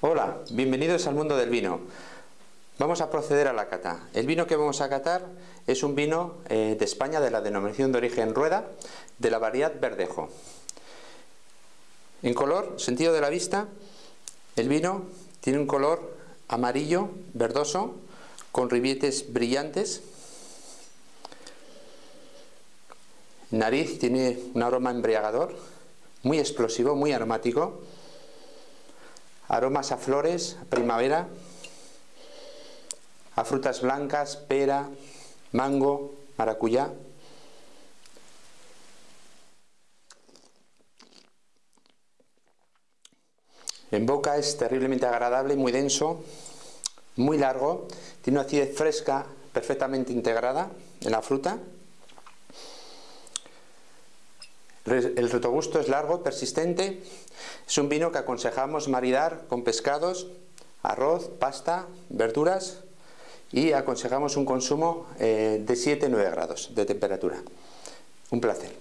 Hola, bienvenidos al mundo del vino. Vamos a proceder a la cata. El vino que vamos a catar es un vino eh, de España de la denominación de origen rueda de la variedad verdejo. En color, sentido de la vista, el vino tiene un color amarillo, verdoso, con ribietes brillantes. Nariz tiene un aroma embriagador, muy explosivo, muy aromático. Aromas a flores, primavera, a frutas blancas, pera, mango, maracuyá. En boca es terriblemente agradable, muy denso, muy largo, tiene una acidez fresca perfectamente integrada en la fruta. El retrogusto es largo, persistente. Es un vino que aconsejamos maridar con pescados, arroz, pasta, verduras y aconsejamos un consumo eh, de 7-9 grados de temperatura. Un placer.